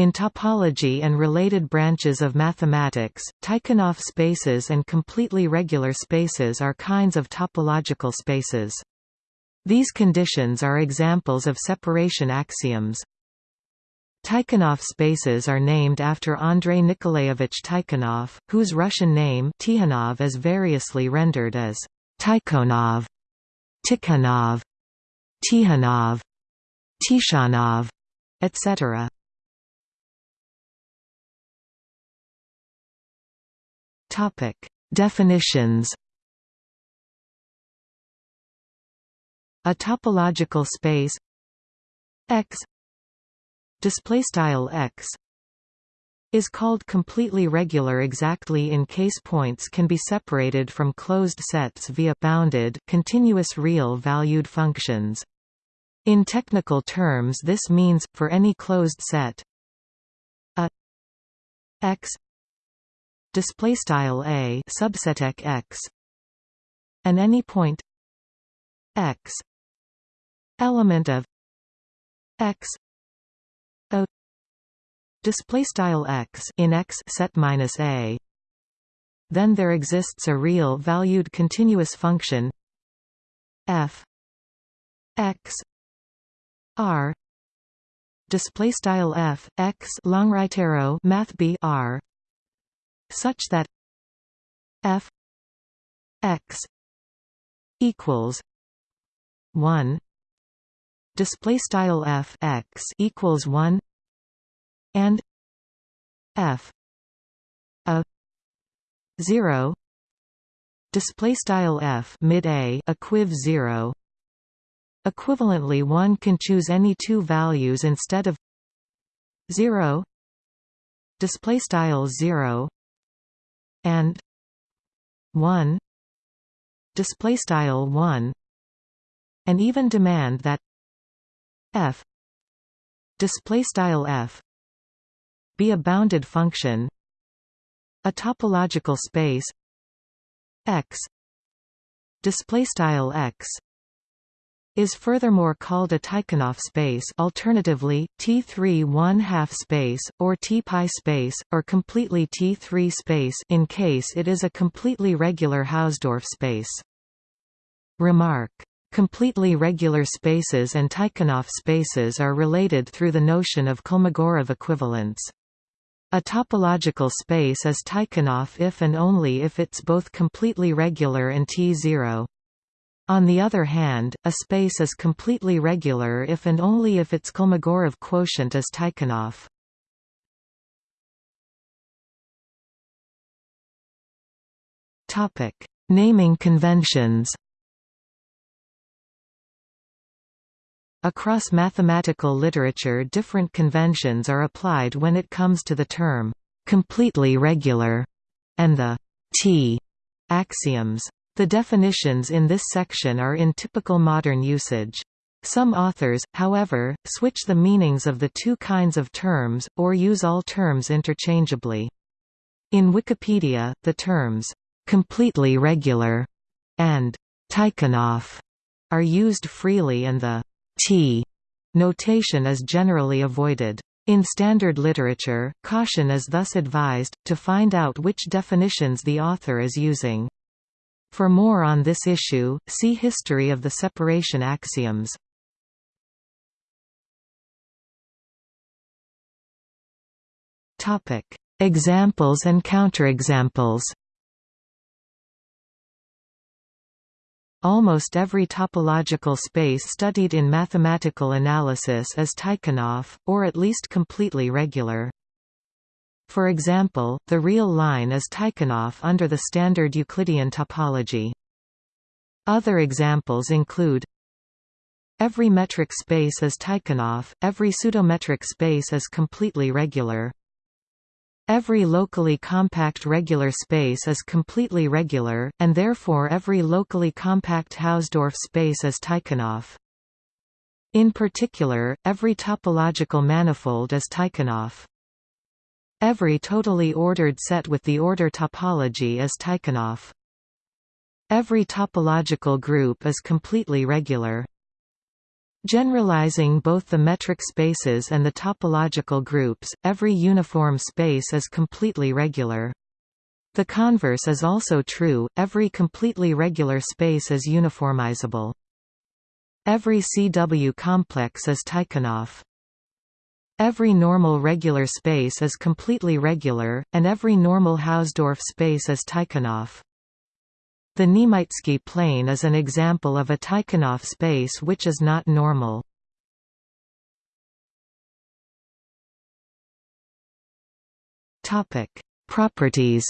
In topology and related branches of mathematics, Tychonoff spaces and completely regular spaces are kinds of topological spaces. These conditions are examples of separation axioms. Tychonoff spaces are named after Andrei Nikolaevich Tychonoff, whose Russian name Tikhonov is variously rendered as Tykhonov, Tikhonov, Tikhonov, Tichonov, etc. Topic: Definitions. A topological space X display style X is called completely regular exactly in case points can be separated from closed sets via bounded continuous real valued functions. In technical terms this means, for any closed set a x display style a subset x and any point x element of x o display style x in x set minus a. Then there exists a real valued continuous function f x r display style f x long right arrow math b r such that f x equals 1 display style f x equals 1 and f a 0 display style f mid a equiv 0 equivalently one can choose any two values instead of 0 display style 0 and 1 display style 1 and even demand that f display style f be a bounded function. A topological space x display style x is furthermore called a Tychonoff space alternatively, T3 1-half space, or T-pi space, or completely T3 space in case it is a completely regular Hausdorff space. Remark. Completely regular spaces and Tychonoff spaces are related through the notion of Kolmogorov equivalence. A topological space is Tychonoff if and only if it's both completely regular and T0. On the other hand, a space is completely regular if and only if its Kolmogorov quotient is Tychonoff. Topic: Naming conventions. Across mathematical literature different conventions are applied when it comes to the term completely regular and the T axioms. The definitions in this section are in typical modern usage. Some authors, however, switch the meanings of the two kinds of terms, or use all terms interchangeably. In Wikipedia, the terms, "...completely regular", and "...Tychonoff", are used freely and the "t" notation is generally avoided. In standard literature, caution is thus advised, to find out which definitions the author is using. For more on this issue, see History of the separation axioms. Topic: Examples and counterexamples. Almost every topological space studied in mathematical analysis is Tychonoff, or at least completely regular. For example, the real line is Tychonoff under the standard Euclidean topology. Other examples include Every metric space is Tychonoff, every pseudometric space is completely regular. Every locally compact regular space is completely regular, and therefore every locally compact Hausdorff space is Tychonoff. In particular, every topological manifold is Tychonoff. Every totally ordered set with the order topology is Tychonoff. Every topological group is completely regular. Generalizing both the metric spaces and the topological groups, every uniform space is completely regular. The converse is also true, every completely regular space is uniformizable. Every CW complex is Tychonoff. Every normal regular space is completely regular, and every normal Hausdorff space is Tychonoff. The Niemytzki plane is an example of a Tychonoff space which is not normal. Topic: Properties.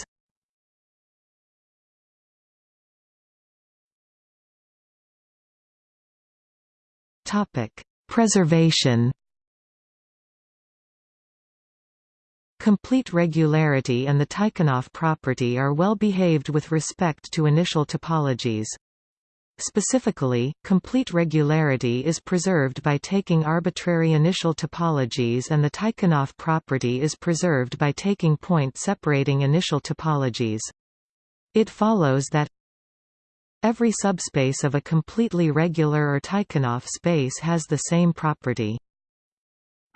Topic: Preservation. Complete regularity and the Tychonoff property are well behaved with respect to initial topologies. Specifically, complete regularity is preserved by taking arbitrary initial topologies and the Tychonoff property is preserved by taking point separating initial topologies. It follows that every subspace of a completely regular or Tychonoff space has the same property.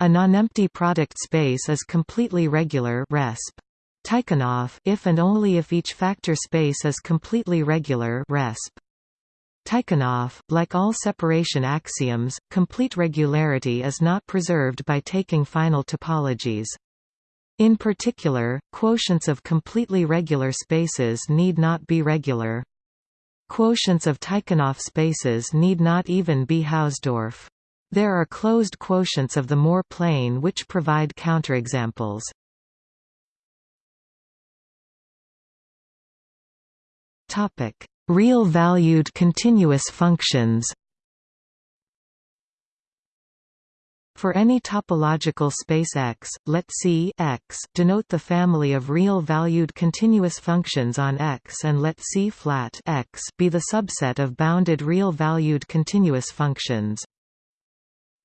A nonempty product space is completely regular resp. Tychonoff if and only if each factor space is completely regular resp. Tychonoff, like all separation axioms, complete regularity is not preserved by taking final topologies. In particular, quotients of completely regular spaces need not be regular. Quotients of Tychonoff spaces need not even be Hausdorff. There are closed quotients of the Moore plane which provide counterexamples. Topic: Real-valued continuous functions. For any topological space X, let C X denote the family of real-valued continuous functions on X and let C flat X be the subset of bounded real-valued continuous functions.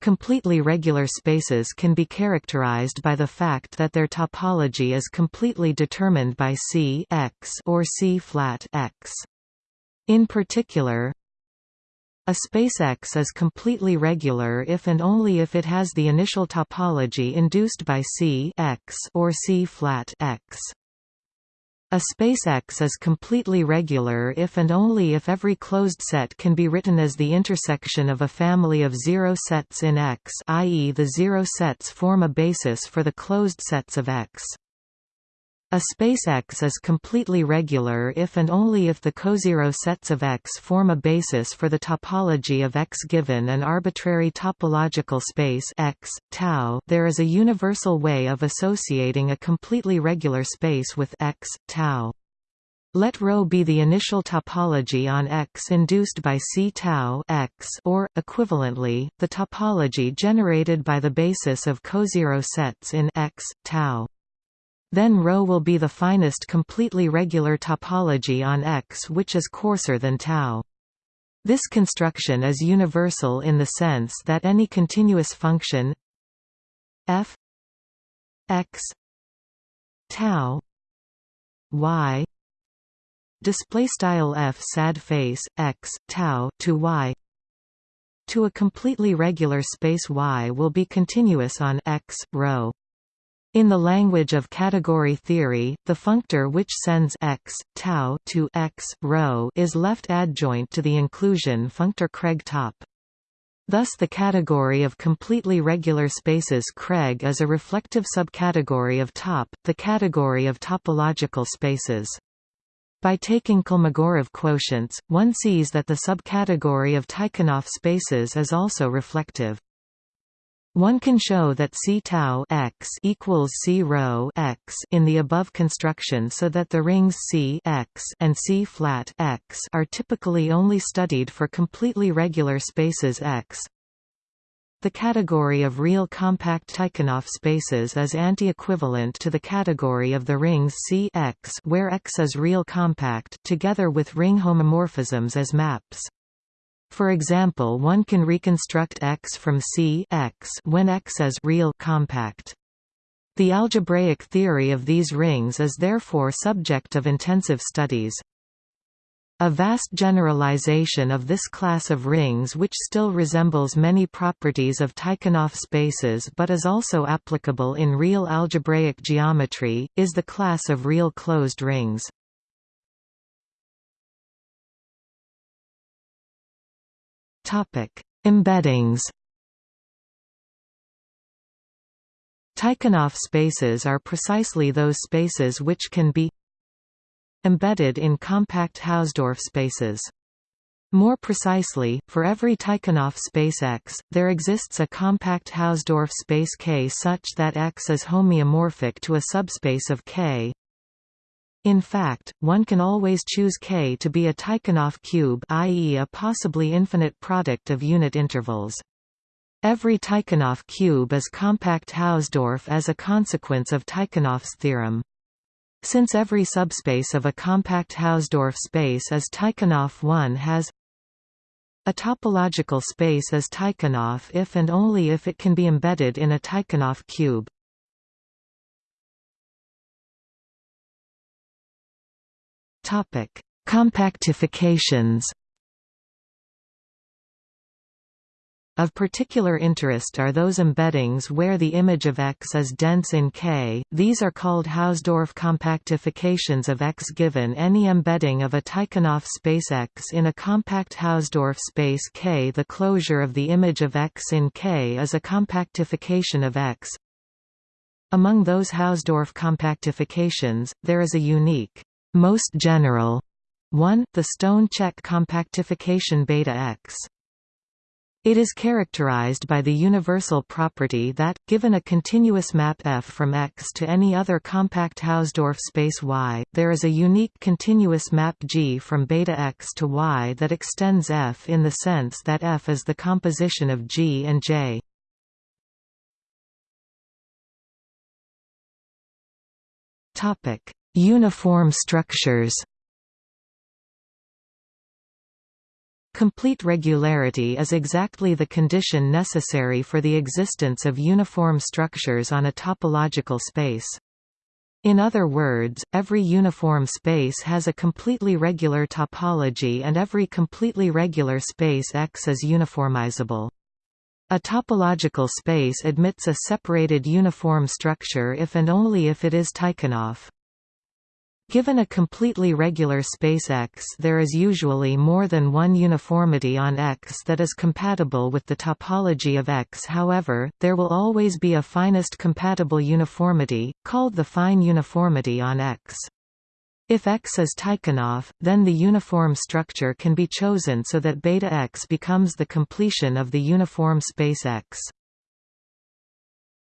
Completely regular spaces can be characterized by the fact that their topology is completely determined by C X or C flat X. In particular, a space X is completely regular if and only if it has the initial topology induced by C X or C flat X. A space X is completely regular if and only if every closed set can be written as the intersection of a family of zero sets in X i.e. the zero sets form a basis for the closed sets of X. A space X is completely regular if and only if the cozero sets of X form a basis for the topology of X given an arbitrary topological space X, tau. There is a universal way of associating a completely regular space with X, tau. Let ρ be the initial topology on X induced by C tau X or, equivalently, the topology generated by the basis of cozero sets in X, tau. Then ρ will be the finest completely regular topology on X which is coarser than tau. This construction is universal in the sense that any continuous function f x tau y display style f sad face x tau to y to a completely regular space y will be continuous on x rho in the language of category theory, the functor which sends x tau to x rho is left adjoint to the inclusion functor CReg top. Thus the category of completely regular spaces CReg is a reflective subcategory of top, the category of topological spaces. By taking Kolmogorov quotients, one sees that the subcategory of Tychonoff spaces is also reflective. One can show that C tau x equals C rho x in the above construction so that the rings C x and C flat x are typically only studied for completely regular spaces X. The category of real compact Tychonoff spaces is anti-equivalent to the category of the rings C x where X is real compact together with ring homomorphisms as maps. For example one can reconstruct X from C X when X is real compact. The algebraic theory of these rings is therefore subject of intensive studies. A vast generalization of this class of rings which still resembles many properties of Tychonoff spaces but is also applicable in real algebraic geometry, is the class of real closed rings. Embeddings Tychonoff spaces are precisely those spaces which can be embedded in compact Hausdorff spaces. More precisely, for every Tychonoff space X, there exists a compact Hausdorff space K such that X is homeomorphic to a subspace of K. In fact, one can always choose K to be a Tychonoff cube i.e. a possibly infinite product of unit intervals. Every Tychonoff cube is compact Hausdorff as a consequence of Tychonoff's theorem. Since every subspace of a compact Hausdorff space is Tychonoff 1 has a topological space is Tychonoff if and only if it can be embedded in a Tychonoff cube. Compactifications Of particular interest are those embeddings where the image of X is dense in K, these are called Hausdorff compactifications of X. Given any embedding of a Tychonoff space X in a compact Hausdorff space K the closure of the image of X in K is a compactification of X. Among those Hausdorff compactifications, there is a unique, most general one, the Stone-Čech compactification beta X. It is characterized by the universal property that, given a continuous map F from X to any other compact Hausdorff space Y, there is a unique continuous map G from beta X to Y that extends F in the sense that F is the composition of G and J. Uniform structures Complete regularity is exactly the condition necessary for the existence of uniform structures on a topological space. In other words, every uniform space has a completely regular topology and every completely regular space X is uniformizable. A topological space admits a separated uniform structure if and only if it is Tychonoff. Given a completely regular space X there is usually more than one uniformity on X that is compatible with the topology of X however, there will always be a finest compatible uniformity, called the fine uniformity on X. If X is Tychonoff, then the uniform structure can be chosen so that beta X becomes the completion of the uniform space X.